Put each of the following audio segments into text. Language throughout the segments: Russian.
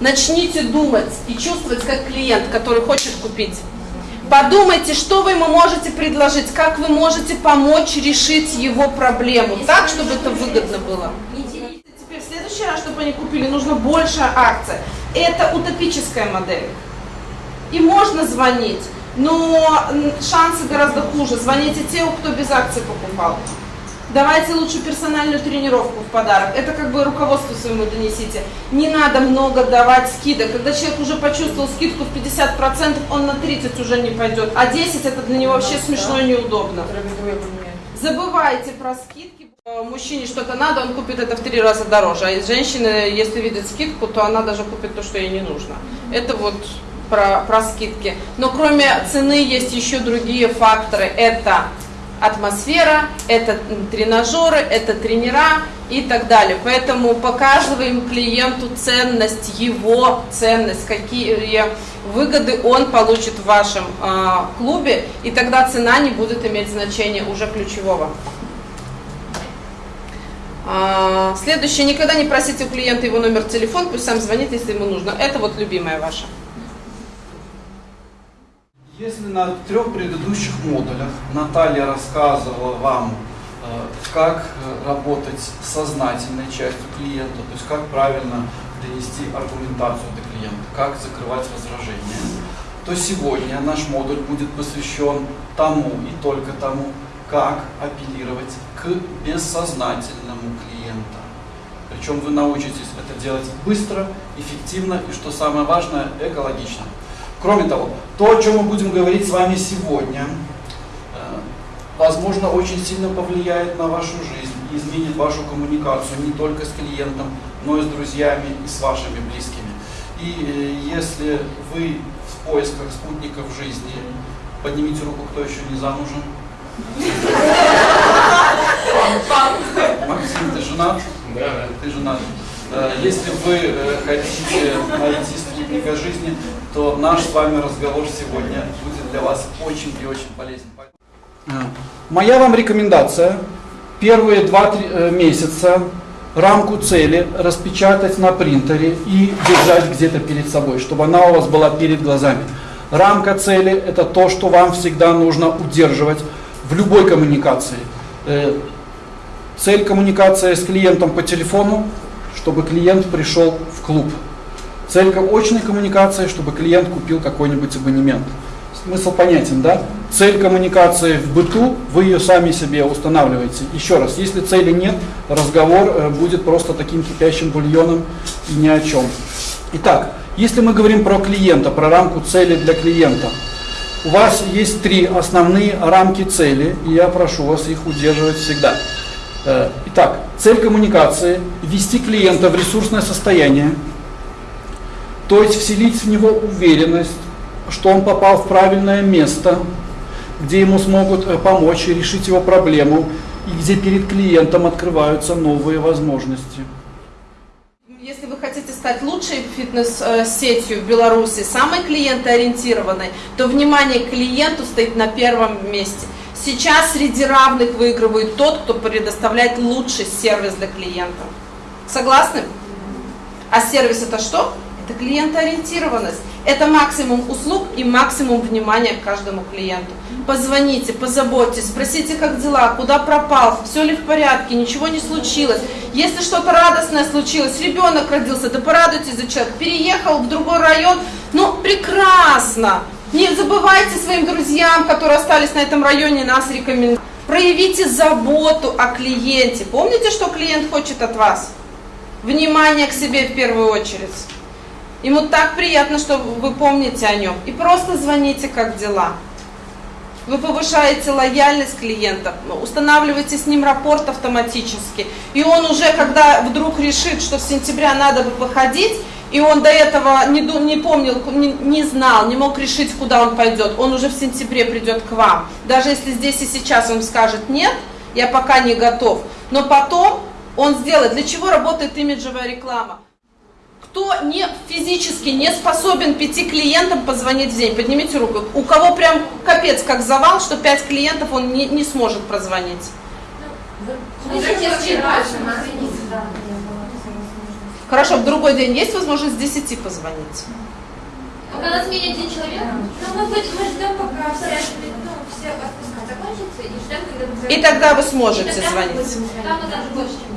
Начните думать и чувствовать как клиент, который хочет купить. Подумайте, что вы ему можете предложить, как вы можете помочь решить его проблему, так, чтобы это выгодно было. Теперь в следующий раз, чтобы они купили, нужно большая акция. Это утопическая модель. И можно звонить, но шансы гораздо хуже. Звоните те, кто без акций покупал. Давайте лучше персональную тренировку в подарок. Это как бы руководство своему донесите. Не надо много давать скидок. Когда человек уже почувствовал скидку в 50%, он на 30 уже не пойдет. А 10 это для него вообще смешно и неудобно. Забывайте про скидки. Э, мужчине что-то надо, он купит это в три раза дороже. А женщина, если видит скидку, то она даже купит то, что ей не нужно. Это вот про, про скидки. Но кроме цены есть еще другие факторы. Это атмосфера, это тренажеры, это тренера и так далее. Поэтому показываем клиенту ценность, его ценность, какие выгоды он получит в вашем э, клубе, и тогда цена не будет иметь значения уже ключевого. А, следующее, никогда не просите у клиента его номер телефона, пусть сам звонит, если ему нужно. Это вот любимая ваша. Если на трех предыдущих модулях Наталья рассказывала вам, э, как э, работать с сознательной частью клиента, то есть как правильно донести аргументацию до клиента, как закрывать возражения, то сегодня наш модуль будет посвящен тому и только тому, как апеллировать к бессознательному клиенту. Причем вы научитесь это делать быстро, эффективно и, что самое важное, экологично. Кроме того, то, о чем мы будем говорить с вами сегодня, э, возможно, очень сильно повлияет на вашу жизнь и изменит вашу коммуникацию не только с клиентом, но и с друзьями и с вашими близкими. И э, если вы в поисках спутников жизни, поднимите руку, кто еще не замужем. Максим, ты женат? Да. Ты женат. Э, если вы хотите найти спутника жизни, то наш с вами разговор сегодня будет для вас очень и очень полезен. А, моя вам рекомендация первые два э, месяца рамку цели распечатать на принтере и держать где-то перед собой, чтобы она у вас была перед глазами. Рамка цели – это то, что вам всегда нужно удерживать в любой коммуникации. Э, цель коммуникации с клиентом по телефону, чтобы клиент пришел в клуб. Цель очной коммуникации, чтобы клиент купил какой-нибудь абонемент. Смысл понятен, да? Цель коммуникации в быту, вы ее сами себе устанавливаете. Еще раз, если цели нет, разговор э, будет просто таким кипящим бульоном и ни о чем. Итак, если мы говорим про клиента, про рамку цели для клиента, у вас есть три основные рамки цели, и я прошу вас их удерживать всегда. Э, итак, цель коммуникации – ввести клиента в ресурсное состояние, то есть вселить в него уверенность, что он попал в правильное место, где ему смогут э, помочь и решить его проблему, и где перед клиентом открываются новые возможности. Если вы хотите стать лучшей фитнес-сетью в Беларуси, самой клиентоориентированной, то внимание к клиенту стоит на первом месте. Сейчас среди равных выигрывает тот, кто предоставляет лучший сервис для клиента. Согласны? А сервис это что? Это клиентоориентированность. Это максимум услуг и максимум внимания к каждому клиенту. Позвоните, позаботьтесь, спросите, как дела, куда пропал, все ли в порядке, ничего не случилось. Если что-то радостное случилось, ребенок родился, да порадуйтесь за человека, переехал в другой район, ну прекрасно. Не забывайте своим друзьям, которые остались на этом районе, нас рекомендовать. Проявите заботу о клиенте. Помните, что клиент хочет от вас? Внимание к себе в первую очередь. Ему так приятно, что вы помните о нем. И просто звоните, как дела. Вы повышаете лояльность клиента, устанавливаете с ним рапорт автоматически. И он уже, когда вдруг решит, что в сентябре надо бы походить, и он до этого не, не помнил, не, не знал, не мог решить, куда он пойдет, он уже в сентябре придет к вам. Даже если здесь и сейчас он скажет «нет», я пока не готов. Но потом он сделает. Для чего работает имиджевая реклама? Кто не физически не способен пяти клиентам позвонить в день? Поднимите руку. У кого прям капец как завал, что пять клиентов он не, не сможет прозвонить? Хорошо, в другой день есть возможность с 10 позвонить? Пока нас менее один человек, ну, мы, ждем, пока все, ну, все отпуска закончатся, и ждем, когда. И тогда вы И сможете тогда мы звонить. будем. Там мы даже больше.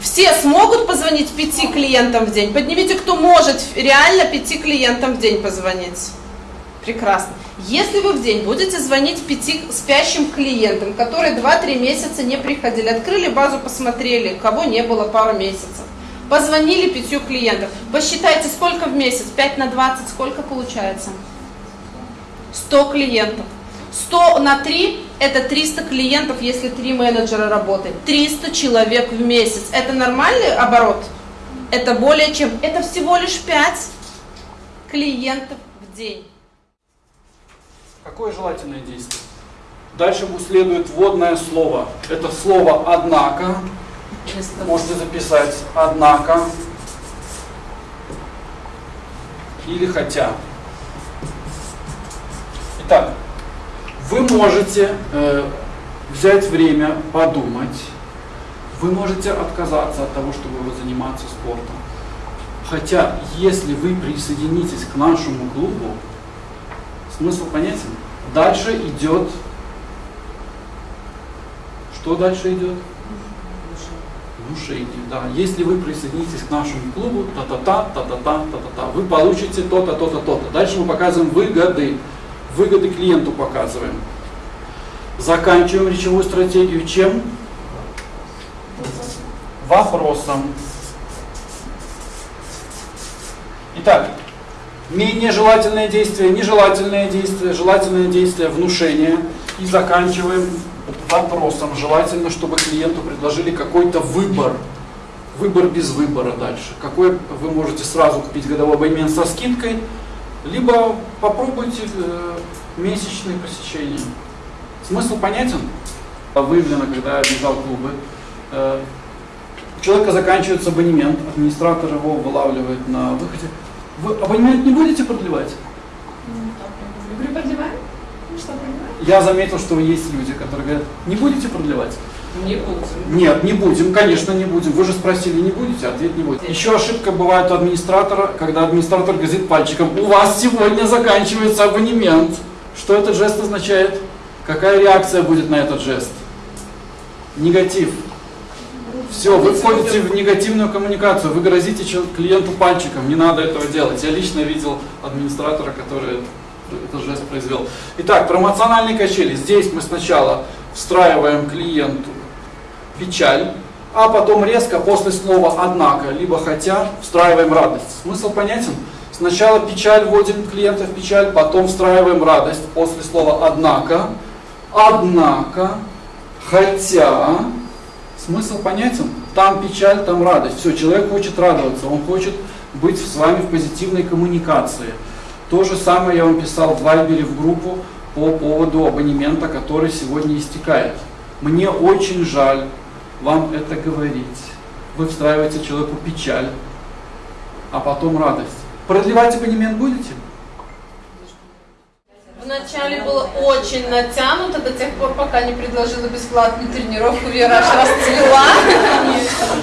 Все смогут позвонить пяти клиентам в день? Поднимите, кто может реально пяти клиентам в день позвонить. Прекрасно. Если вы в день будете звонить пяти спящим клиентам, которые 2-3 месяца не приходили, открыли базу, посмотрели, кого не было пару месяцев, позвонили пятью клиентам, посчитайте, сколько в месяц, 5 на 20, сколько получается? 100 клиентов. 100 на 3 это 300 клиентов, если 3 менеджера работает. 300 человек в месяц. Это нормальный оборот? Это более чем, это всего лишь 5 клиентов в день. Какое желательное действие? Дальше следует вводное слово. Это слово «однако». Можете записать «однако» или «хотя». Итак, вы можете э, взять время подумать, вы можете отказаться от того, чтобы заниматься спортом. Хотя, если вы присоединитесь к нашему клубу, смысл понятен? Дальше идет... Что дальше идет? Внушение, да. Если вы присоединитесь к нашему клубу, та-та-та, та-та-та, та-та-та, вы получите то-то, то-то, то-то. Дальше мы показываем выгоды. Выгоды клиенту показываем. Заканчиваем речевую стратегию чем? Вопросом. Итак, менее желательное действие, нежелательное действие, желательное действие, внушение. И заканчиваем вопросом. Желательно, чтобы клиенту предложили какой-то выбор. Выбор без выбора дальше. Какой вы можете сразу купить годовой абонемент со скидкой, либо попробуйте э, месячные посещения. Смысл понятен? Выявлено, когда я бежал клубы. Э, у человека заканчивается абонемент, администратор его вылавливает на выходе. Вы абонемент не будете продлевать? Ну продлеваем? Я заметил, что есть люди, которые говорят, не будете продлевать? Не будем. Нет, не будем, конечно, не будем. Вы же спросили, не будете? Ответ не будет. Еще ошибка бывает у администратора, когда администратор грозит пальчиком. У вас сегодня заканчивается абонемент. Что этот жест означает? Какая реакция будет на этот жест? Негатив. Все, вы входите в негативную коммуникацию, вы грозите клиенту пальчиком, не надо этого делать. Я лично видел администратора, который этот жест произвел. Итак, промоциональные качели. Здесь мы сначала встраиваем клиенту печаль, а потом резко после слова «однако», либо «хотя» встраиваем радость. Смысл понятен? Сначала печаль, вводим клиента в печаль, потом встраиваем радость после слова «однако», «однако», «хотя». Смысл понятен? Там печаль, там радость. Все, человек хочет радоваться, он хочет быть с вами в позитивной коммуникации. То же самое я вам писал в Вайбере в группу по поводу абонемента, который сегодня истекает. Мне очень жаль вам это говорить. Вы встраиваете человеку печаль, а потом радость. Продлевать абонемент будете? Вначале было очень натянуто до тех пор, пока не предложила бесплатную тренировку, Вера аж расцвела.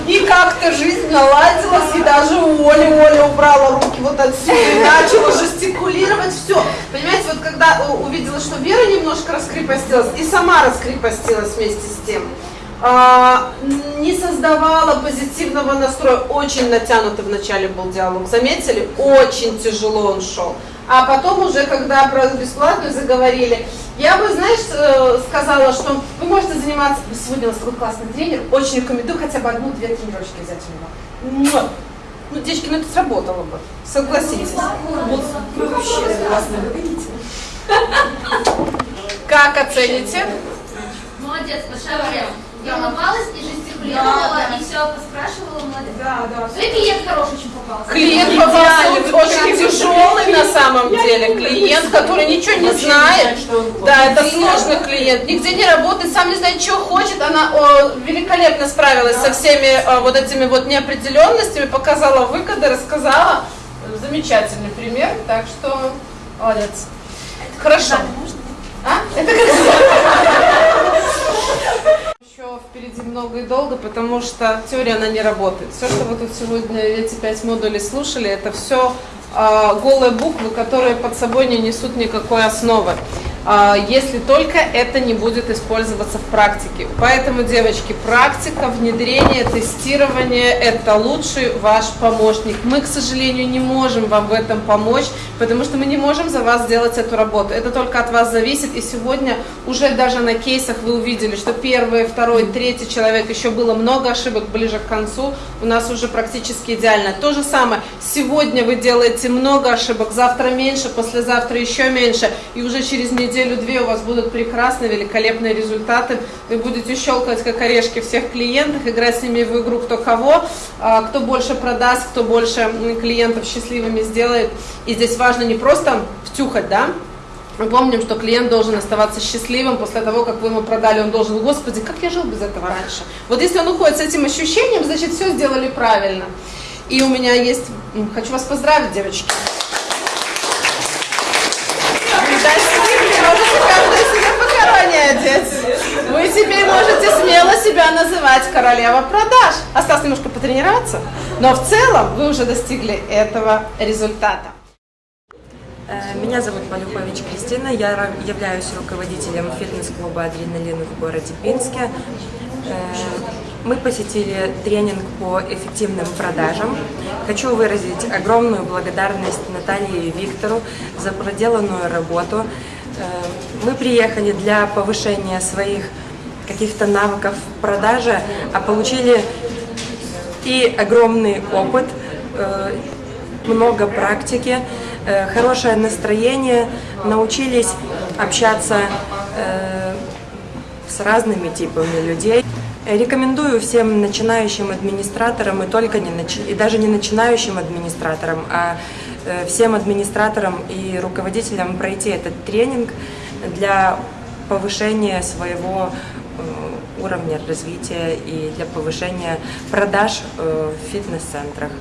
И как-то жизнь наладилась, и даже у Оли, Оля убрала руки вот отсюда и начала жестикулировать, все. Понимаете, вот когда у- увидела, что Вера немножко раскрепостилась, и сама раскрепостилась вместе с тем, не создавала позитивного настроя. Очень натянутый вначале был диалог. Заметили? Очень тяжело он шел. А потом уже, когда про бесплатную заговорили, я бы, знаешь, э, сказала, что вы можете заниматься, сегодня у нас такой классный тренер, очень рекомендую хотя бы одну-две тренировочки взять у него. Ну, девочки, ну это сработало бы, согласитесь. Вот вы вообще классно говорите. Как оцените? Молодец, большая прям. Я улыбалась и жестикулировала, Да, да. и все поспрашивала, молодец. Да, да. Ну и клиент хороший очень попался. Клиент попался очень тяжелый на самом деле. Клиент, который ничего не знает. Да, это сложный клиент, нигде не работает, сам не знает, что хочет. Она великолепно справилась со всеми э, вот этими вот неопределенностями, показала выгоды, рассказала. Замечательный пример, так что молодец. Хорошо. А? Это как Впереди много и долго, потому что теория, она не работает. Все, что вы тут сегодня эти пять модулей слушали, это все голые буквы, которые под собой не несут никакой основы. А, если только это не будет использоваться в практике. Поэтому, девочки, практика, внедрение, тестирование – это лучший ваш помощник. Мы, к сожалению, не можем вам в этом помочь, потому что мы не можем за вас сделать эту работу. Это только от вас зависит. И сегодня уже даже на кейсах вы увидели, что первый, второй, третий человек, еще было много ошибок ближе к концу. У нас уже практически идеально. То же самое. Сегодня вы делаете много ошибок, завтра меньше, послезавтра еще меньше. И уже через неделю неделю-две у вас будут прекрасные, великолепные результаты. Вы будете щелкать как орешки всех клиентов, играть с ними в игру кто кого, а, кто больше продаст, кто больше клиентов счастливыми сделает. И здесь важно не просто втюхать, да, мы помним, что клиент должен оставаться счастливым после того, как вы ему продали, он должен, господи, как я жил без этого раньше. Вот если он уходит с этим ощущением, значит все сделали правильно. И у меня есть, хочу вас поздравить, девочки. одеть. Вы теперь можете смело себя называть королева продаж. Осталось немножко потренироваться, но в целом вы уже достигли этого результата. Э, меня зовут Полюхович Кристина, я являюсь руководителем фитнес-клуба «Адреналин» в городе Пинске. Э, мы посетили тренинг по эффективным продажам. Хочу выразить огромную благодарность Наталье и Виктору за проделанную работу. Э, мы приехали для повышения своих каких-то навыков продажи, а получили и огромный опыт, э, много практики, э, хорошее настроение, научились общаться с разными типами людей. Рекомендую всем начинающим администраторам и только не начи... и даже не начинающим администраторам, а э, всем администраторам и руководителям пройти этот тренинг для повышения своего э, уровня развития и для повышения продаж э, в фитнес-центрах.